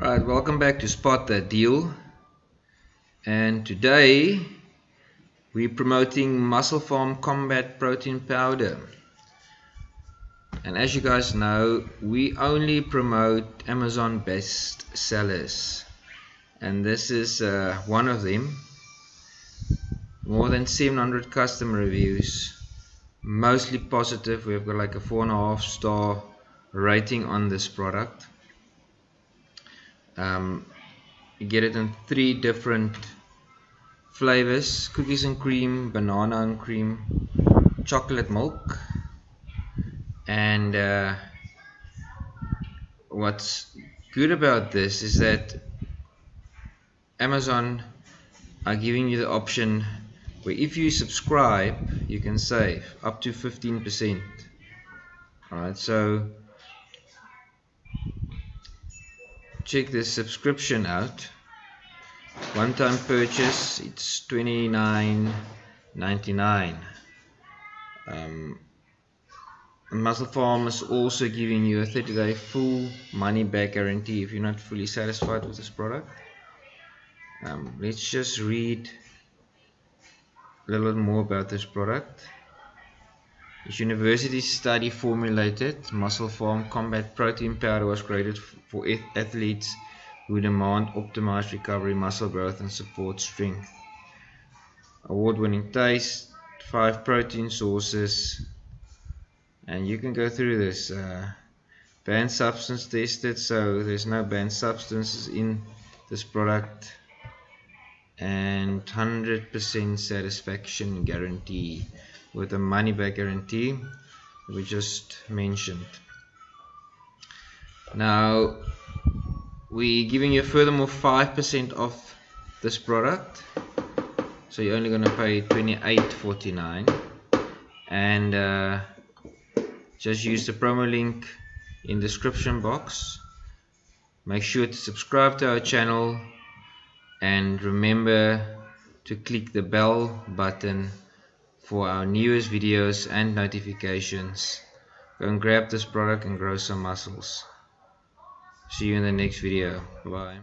Right, welcome back to Spot That Deal. And today we're promoting MusclePharm Combat Protein Powder. And as you guys know, we only promote Amazon best sellers. And this is uh, one of them. More than 700 customer reviews. Mostly positive. We've got like a four and a half star rating on this product um, you get it in three different flavors. Cookies and cream banana and cream chocolate milk and uh, what's good about this is that Amazon are giving you the option where if you subscribe you can save up to 15% alright so check this subscription out. One time purchase it's 29.99 um, MusclePharm is also giving you a 30 day full money back guarantee if you're not fully satisfied with this product. Um, let's just read a little more about this product this university study formulated MusclePharm Combat Protein Powder was created for athletes who demand optimized recovery, muscle growth, and support strength. Award-winning taste, five protein sources, and you can go through this. Uh, banned substance tested, so there's no banned substances in this product, and 100% satisfaction guarantee with a money back guarantee we just mentioned. Now we're giving you furthermore 5% off this product. So you're only going to pay 28.49 and uh, just use the promo link in description box. Make sure to subscribe to our channel. And remember to click the bell button for our newest videos and notifications. Go and grab this product and grow some muscles. See you in the next video. Bye.